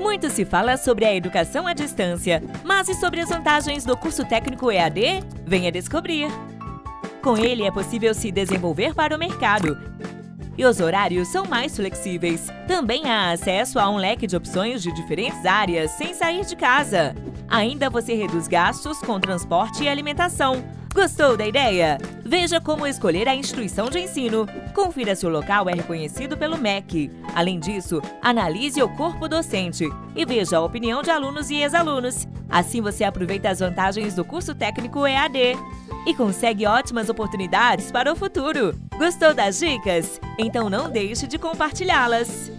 Muito se fala sobre a educação à distância, mas e sobre as vantagens do curso técnico EAD? Venha descobrir! Com ele é possível se desenvolver para o mercado e os horários são mais flexíveis. Também há acesso a um leque de opções de diferentes áreas sem sair de casa. Ainda você reduz gastos com transporte e alimentação. Gostou da ideia? Veja como escolher a instituição de ensino. Confira se o local é reconhecido pelo MEC. Além disso, analise o corpo docente e veja a opinião de alunos e ex-alunos. Assim você aproveita as vantagens do curso técnico EAD e consegue ótimas oportunidades para o futuro. Gostou das dicas? Então não deixe de compartilhá-las!